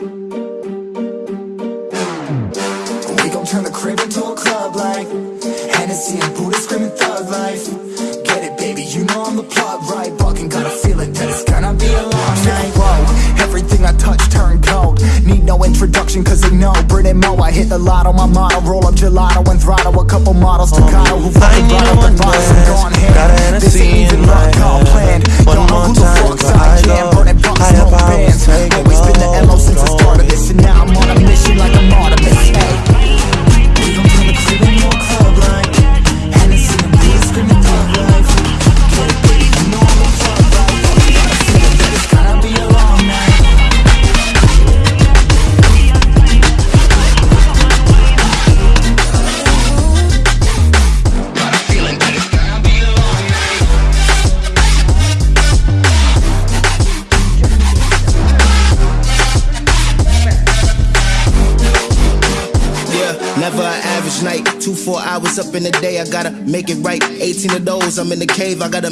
We gon' turn the crib into a club like Hennessy and Buddha screaming thug life. Get it baby, you know I'm the plot right? Bucking got a feeling that it's gonna be a long night. Whoa, everything I touch turn cold. Need no introduction cause they know. Brit and Mo, I hit the lot on my motto. Roll up gelato and throttle A couple models Staccato who fucking brought up the bottles and gone ham never an average night. Two, four hours up in the day, I gotta make it right. 18 of those, I'm in the cave, I gotta